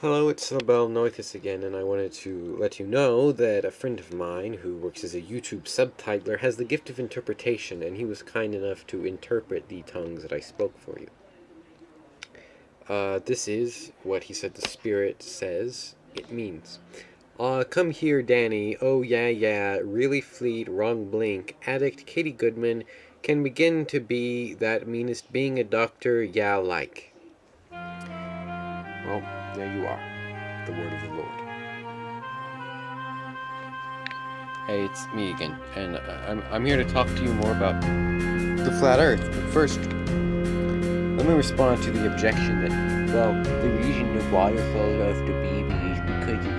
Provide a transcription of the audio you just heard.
Hello, it's Label Noithus again, and I wanted to let you know that a friend of mine who works as a YouTube subtitler has the gift of interpretation, and he was kind enough to interpret the tongues that I spoke for you. Uh, this is what he said the Spirit says it means. Uh, come here, Danny. Oh, yeah, yeah. Really fleet, wrong blink. Addict, Katie Goodman. Can begin to be that meanest being a doctor, yeah, like. Well, there you are. The word of the Lord. Hey, it's me again, and uh, I'm, I'm here to talk to you more about the flat earth. But first, let me respond to the objection that, well, the reason why water falls off the baby is because